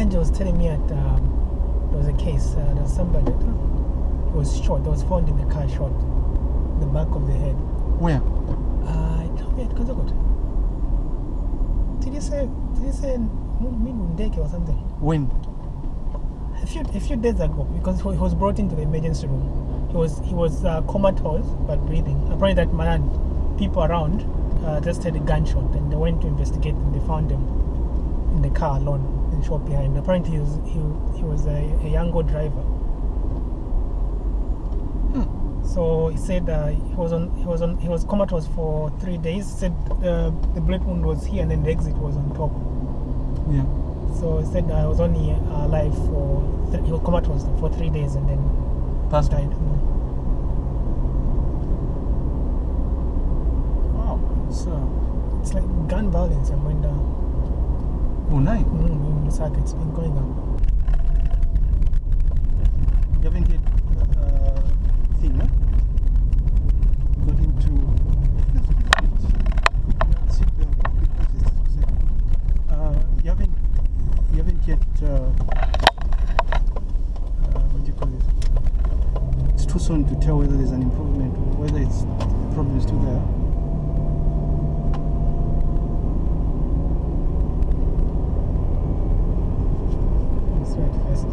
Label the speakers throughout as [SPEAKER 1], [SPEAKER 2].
[SPEAKER 1] Angel was telling me that um, there was a case. Uh, there was somebody was shot. That was found in the car shot, in the back of the head.
[SPEAKER 2] Where?
[SPEAKER 1] Uh, tell me, Kanzagot. Did you say? Did you say Midundeke or something?
[SPEAKER 2] When?
[SPEAKER 1] A few a few days ago, because he was brought into the emergency room. He was he was uh, comatose but breathing. Apparently, that man, people around, uh, just had a gunshot, and they went to investigate, and they found him in the car alone, the shop behind. Apparently, he was he, he was a, a Yango driver.
[SPEAKER 2] Hmm.
[SPEAKER 1] So he said uh, he was on he was on he was comatose for three days. Said uh, the bullet wound was here, and then the exit was on top.
[SPEAKER 2] Yeah.
[SPEAKER 1] So he said I was only alive for th- he was comatose for three days, and then
[SPEAKER 2] Passed
[SPEAKER 1] died. Mm.
[SPEAKER 2] Wow. It's, uh,
[SPEAKER 1] It's like gun violence and when the
[SPEAKER 2] oh, nice.
[SPEAKER 1] mm, in Lusaka, it's been going on.
[SPEAKER 2] You haven't yet uh, thing, huh? Got into. Uh, you haven't. You haven't yet. Uh, uh, what do you call it? It's too soon to tell whether there's an improvement or whether it's the problem is still there.
[SPEAKER 1] It's right first.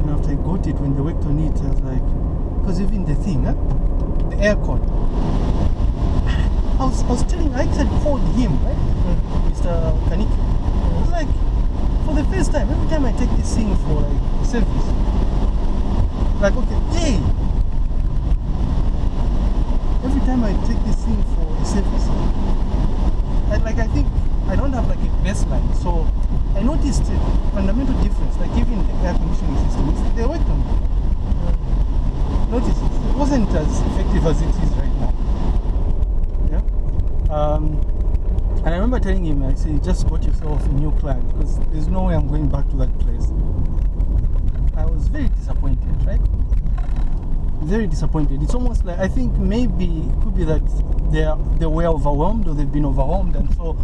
[SPEAKER 2] And it, they worked on it, I was like, because even the thing, huh? the aircon. I was, I was telling, I actually called him, right? Mr. Kaniki. I was like, for the first time, every time I take this thing for like service, like, okay, hey! Every time I take this thing for a service, I, like, I think I don't have like a baseline, so I noticed a fundamental difference, like even the air conditioning system, they worked on it. Notice it, it wasn't as effective as it is right now. Yeah. Um, and I remember telling him, I said, just got yourself a new client because there's no way I'm going back to that place. I was very disappointed, right? Very disappointed. It's almost like I think maybe it could be that they are, they were overwhelmed or they've been overwhelmed, and so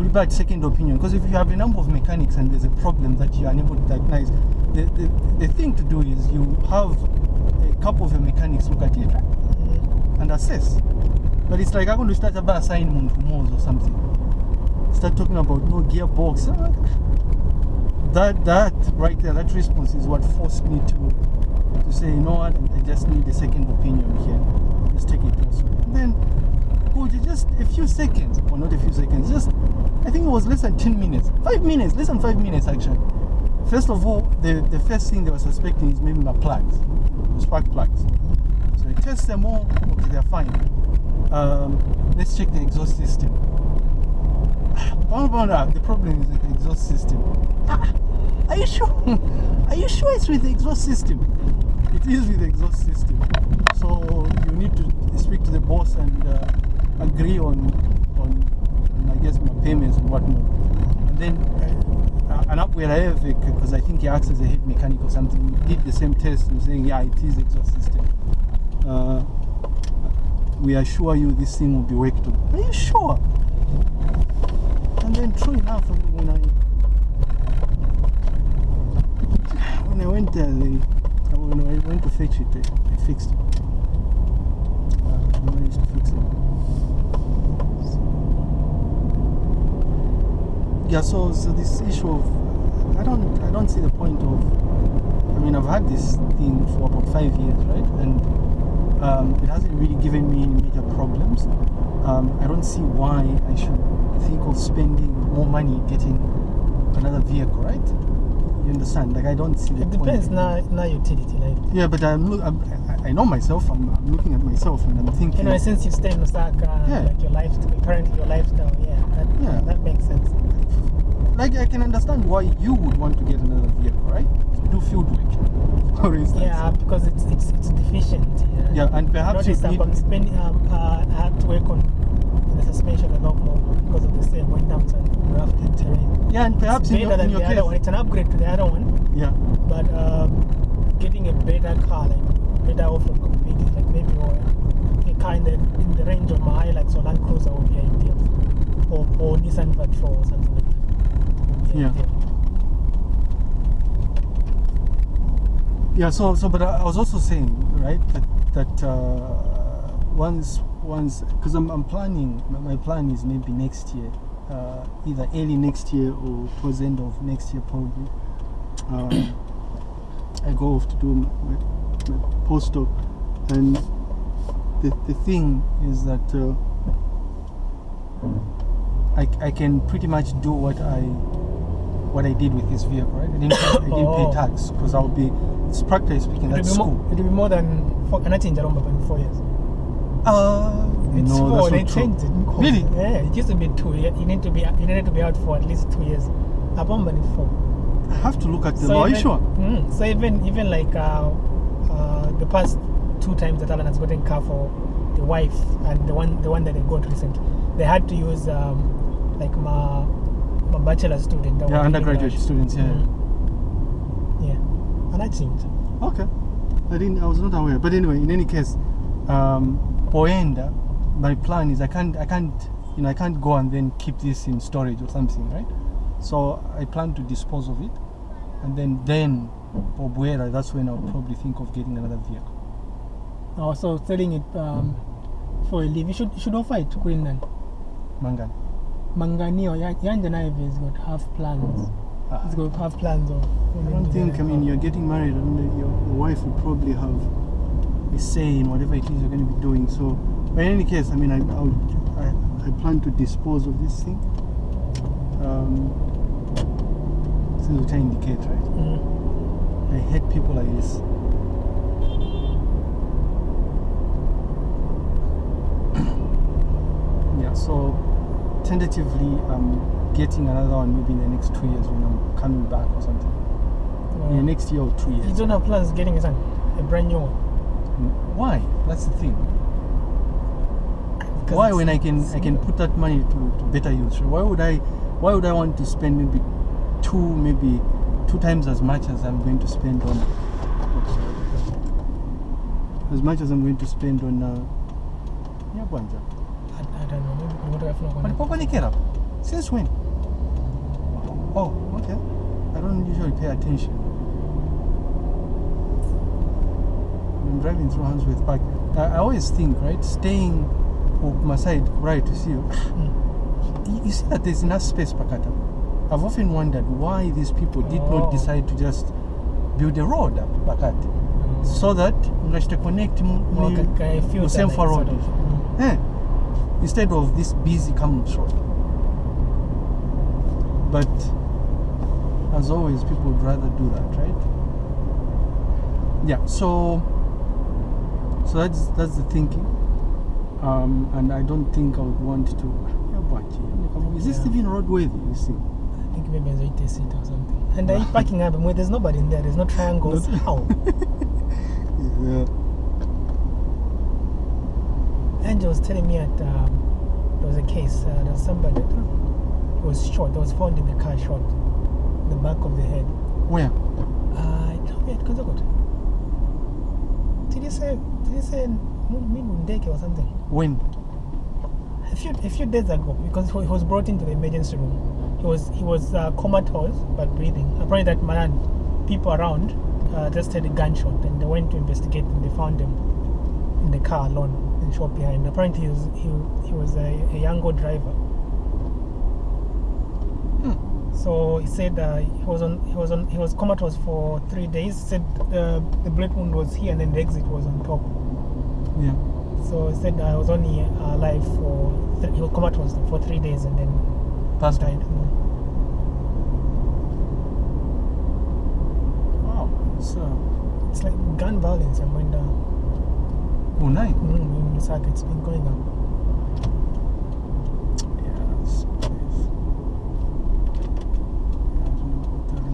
[SPEAKER 2] a second opinion. Because if you have a number of mechanics and there's a problem that you are unable to diagnose, the, the, the thing to do is you have a couple of mechanics look at it? And assess. But it's like I'm going to start about assign muntu moves or something. Start talking about no gearbox. Ah, That that right there, that response is what forced me to to say, you know what, I just need a second opinion here. Let's take it elsewhere. And then could you just a few seconds, or not a few seconds, just I think it was less than ten minutes. Five minutes, less than five minutes actually. First of all, the, the first thing they were suspecting is maybe my plugs, spark plugs. So they test them all, okay, they're fine. Um, let's check the exhaust system. Found out the problem is the exhaust system. Ah, are you sure? Are you sure it's with the exhaust system? It is with the exhaust system. So you need to speak to the boss and uh, agree on, payments and whatnot. And then uh, an upgrade I have because I think he acts as a head mechanic or something. Did the same test and saying, yeah, it is exhaust system. Uh, we assure you this thing will be worked on. Are you sure? And then true enough, when I when I went there, they, when I went to fetch it, they, fixed it. Uh, they managed to fix it. Yeah, so, so this issue of I don't I don't see the point of I mean I've had this thing for about five years, right? And um, it hasn't really given me any major problems. Um, I don't see why I should think of spending more money getting another vehicle, right? You understand? Like I don't see the
[SPEAKER 1] It
[SPEAKER 2] point.
[SPEAKER 1] depends now, now utility. Like,
[SPEAKER 2] Yeah, but I'm, look, I'm I- I know myself. I'm, I'm looking at myself and I'm thinking.
[SPEAKER 1] you know, since you stay in Osaka,
[SPEAKER 2] Yeah.
[SPEAKER 1] like your lifestyle, currently your lifestyle, yeah, that,
[SPEAKER 2] Yeah.
[SPEAKER 1] that makes sense.
[SPEAKER 2] like I can understand why you would want to get another vehicle, right? To do field work, for instance.
[SPEAKER 1] Yeah, because it's it's it's deficient. Yeah,
[SPEAKER 2] Yeah, and perhaps you need-
[SPEAKER 1] I'm spending. Um, uh, I have to work on the suspension a lot more because of the same when terms and rough terrain.
[SPEAKER 2] Yeah, and perhaps
[SPEAKER 1] it's
[SPEAKER 2] in
[SPEAKER 1] better
[SPEAKER 2] your, in
[SPEAKER 1] than
[SPEAKER 2] your case.
[SPEAKER 1] one. It's an upgrade to the other one,
[SPEAKER 2] Yeah.
[SPEAKER 1] but um, getting a better car, like better off from competing, like maybe or a car in the in the range of my Hilux or Land Cruiser would be ideal, or or Nissan Patrol or something like that. Be
[SPEAKER 2] Yeah. Yeah, so so but I was also saying, right, that that uh, once once because I'm I'm planning my, my plan is maybe next year, uh, either early next year or towards the end of next year probably. Um, I go off to do my, my, my postdoc, and the the thing is that uh, I I can pretty much do what I what I did with this vehicle, right? I didn't pay, I didn't
[SPEAKER 1] Oh.
[SPEAKER 2] pay tax because I'll be, it's practically speaking,
[SPEAKER 1] It'll
[SPEAKER 2] that's school.
[SPEAKER 1] more, it'll be more than four, and I changed around in four years.
[SPEAKER 2] Uh,
[SPEAKER 1] It's
[SPEAKER 2] no,
[SPEAKER 1] four. They changed it.
[SPEAKER 2] Really?
[SPEAKER 1] Yeah, it used to be two. You you need to be you needed to be out for at least two years. Upon money four.
[SPEAKER 2] I have to look at the
[SPEAKER 1] So
[SPEAKER 2] law. Are you
[SPEAKER 1] even-
[SPEAKER 2] sure?
[SPEAKER 1] Mm, so even even like uh, uh, the past two times that Alan has gotten car for the wife and the one the one that they got recently, they had to use um, like my my bachelor student.
[SPEAKER 2] Yeah, undergraduate students, yeah.
[SPEAKER 1] Mm. Yeah, and I changed.
[SPEAKER 2] Okay. I didn't. I was not aware. But anyway, in any case, um, Poenda, my plan is I can't. I can't. You know, I can't go and then keep this in storage or something, right? So I plan to dispose of it, and then then for Obuera. That's when I'll probably think of getting another vehicle.
[SPEAKER 1] Also selling it um, for a leave. You should you should offer it to Quinlan.
[SPEAKER 2] Mangan.
[SPEAKER 1] Manganio, Yanja Naive has got half plans.
[SPEAKER 2] Ah.
[SPEAKER 1] He's got half plans of.
[SPEAKER 2] I don't think. I mean, you're getting married, and your, your wife will probably have a say in whatever it is you're going to be doing. So, but in any case, I mean, I I, I plan to dispose of this thing. Um, since which I indicate, right?
[SPEAKER 1] Mm.
[SPEAKER 2] I hate people like this. yeah. So, tentatively, I'm getting another one maybe in the next two years when I'm coming back or something. In the mm. next year or two years.
[SPEAKER 1] You don't have plans getting a a brand new one. Mm.
[SPEAKER 2] Why? That's the thing. Why when I can I can put that money to, to better use? Why would I why would I want to spend maybe two maybe two times as much as I'm going to spend on as much as I'm going to spend on uh yeah, Bwanja.
[SPEAKER 1] I, I don't know. Maybe what have not
[SPEAKER 2] But
[SPEAKER 1] gone.
[SPEAKER 2] Pokonikera, since when? Oh, okay. I don't usually pay attention. I'm driving through Hansworth Park. I, I always think, right, staying on my side, right, to see you.
[SPEAKER 1] Mm.
[SPEAKER 2] You- You see that there's enough space, Pakata. I've often wondered why these people did
[SPEAKER 1] Oh.
[SPEAKER 2] not decide to just build a road up Pakati. So that ngashite connect mu,
[SPEAKER 1] Or
[SPEAKER 2] mu,
[SPEAKER 1] can, can I feel
[SPEAKER 2] mu
[SPEAKER 1] that,
[SPEAKER 2] Semfa
[SPEAKER 1] like,
[SPEAKER 2] road.
[SPEAKER 1] sort mm.
[SPEAKER 2] Eh, instead of this busy Kamloops road. But as always, people would rather do that, right? Yeah. So, so that's that's the thinking, um, and I don't think I would want to. Yeah, but, yeah, Is this
[SPEAKER 1] Yeah.
[SPEAKER 2] even roadworthy? You see?
[SPEAKER 1] I think maybe a 80 seat or something. And I parking up, and there's nobody in there. There's no triangles. How?
[SPEAKER 2] Yeah.
[SPEAKER 1] Angel was telling me at um, there was a case. Uh, there was somebody that uh, was shot. That was found in the car shot, in the back of the head.
[SPEAKER 2] Where?
[SPEAKER 1] Uh, no, wait, Konzakot. Did you say? Did you say Mundeke or something?
[SPEAKER 2] When?
[SPEAKER 1] A few a few days ago, because he was brought into the emergency room. He was he was uh, comatose but breathing. Apparently, that man, people around uh, just had a gunshot, and they went to investigate, and they found him in the car alone and shot behind. Apparently, he was he, he was a, a Yango driver.
[SPEAKER 2] Hmm.
[SPEAKER 1] So he said uh, he was on he was on he was comatose for three days. Said uh, the bullet wound was here, and then the exit was on top.
[SPEAKER 2] Yeah.
[SPEAKER 1] So he said I was only uh, alive for he was comatose for three days, and then
[SPEAKER 2] Passed
[SPEAKER 1] died. Mm.
[SPEAKER 2] Wow. So,
[SPEAKER 1] It's like gun violence and when the
[SPEAKER 2] oh, nine.
[SPEAKER 1] mm, in Lusaka, it's been going up.
[SPEAKER 2] Yeah, it's, I don't know what that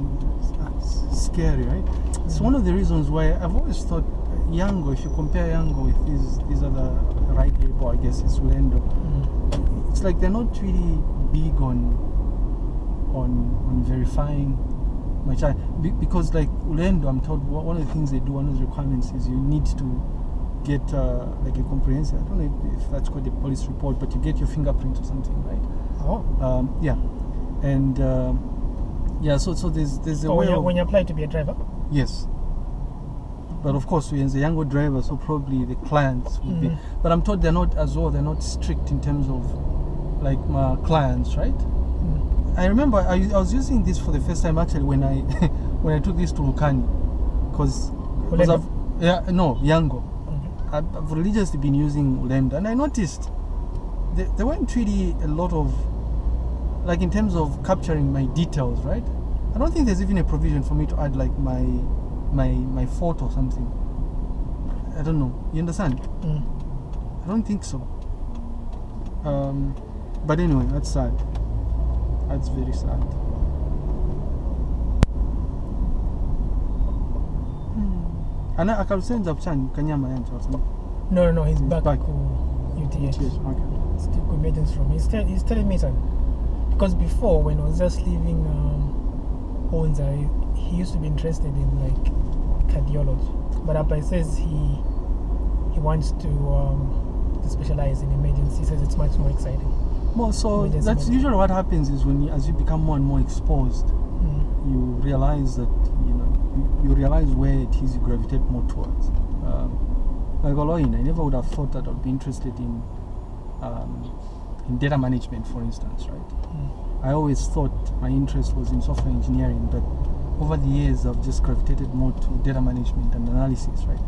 [SPEAKER 2] is. That's scary, right? It's one of the reasons why I've always thought Yango, if you compare Yango with these these other right label, I guess it's Ulendo.
[SPEAKER 1] Mm.
[SPEAKER 2] It's like they're not really big on on on verifying my child Be- because like Ulendo, I'm told one of the things they do, one of the requirements is you need to get uh, like a comprehensive. I don't know if, if that's called a police report, but you get your fingerprint or something, right?
[SPEAKER 1] Oh.
[SPEAKER 2] Um, yeah, and um, yeah. So so there's there's a way
[SPEAKER 1] when you, when you apply to be a driver?
[SPEAKER 2] yes. But of course, we're the Yango driver, so probably the clients would be.
[SPEAKER 1] Mhm.
[SPEAKER 2] But I'm told they're not as well. They're not strict in terms of like my clients, right?
[SPEAKER 1] Mm.
[SPEAKER 2] I remember I, I was using this for the first time actually when I when I took this to Lukani, because yeah no Yango. I've, religiously been using Ulendo, and I noticed there, there weren't really a lot of like in terms of capturing my details, right? I don't think there's even a provision for me to add like my my my photo or something. I don't know. You understand?
[SPEAKER 1] Mm.
[SPEAKER 2] I don't think so. Um, but anyway, that's sad. That's very sad. Ana akarusenza kuchani kanyama yantu wasema.
[SPEAKER 1] No, no, no, he's
[SPEAKER 2] He's
[SPEAKER 1] back,
[SPEAKER 2] back.
[SPEAKER 1] to UTH.
[SPEAKER 2] Yes, okay.
[SPEAKER 1] Still room. He's, tell, he's telling me something. Because before, when I was just leaving um, Onza, he, he used to be interested in like cardiology. But Abba says he he wants to um, to specialize in emergency. He says it's much more exciting.
[SPEAKER 2] Well, so
[SPEAKER 1] Emergency
[SPEAKER 2] that's
[SPEAKER 1] medicine.
[SPEAKER 2] usually what happens is when you, as you become more and more exposed,
[SPEAKER 1] Mm.
[SPEAKER 2] you realize that you know you, you realize where it is you gravitate more towards. Um, like Oloin, I never would have thought that I'd be interested in um, in data management, for instance, right?
[SPEAKER 1] Mm.
[SPEAKER 2] I always thought my interest was in software engineering, but over the years I've just gravitated more to data management and analysis, right?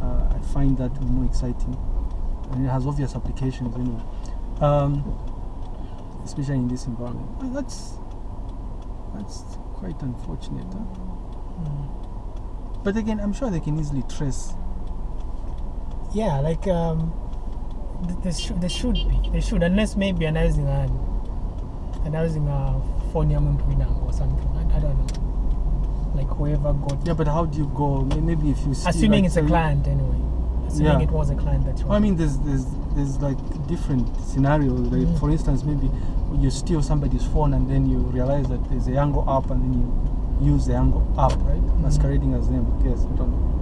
[SPEAKER 2] Uh, I find that more exciting, and it has obvious applications anyway, um, especially in this environment. That's that's quite unfortunate. Huh? But again, I'm sure they can easily trace.
[SPEAKER 1] Yeah, like um, th- there should there should be they should unless maybe announcing a announcing a phone ya muntu winango or something. I, I don't know. Like whoever got.
[SPEAKER 2] Yeah, but how do you go? Maybe if you see,
[SPEAKER 1] assuming
[SPEAKER 2] like,
[SPEAKER 1] it's a client anyway. Assuming
[SPEAKER 2] Yeah.
[SPEAKER 1] it was a client that you.
[SPEAKER 2] Well, I mean, there's there's there's like different scenarios. Like
[SPEAKER 1] Mm.
[SPEAKER 2] for instance, maybe you steal somebody's phone and then you realize that there's a Yango app and then you use the Yango app, right?
[SPEAKER 1] Mm.
[SPEAKER 2] Masquerading as them. Yes, I don't know.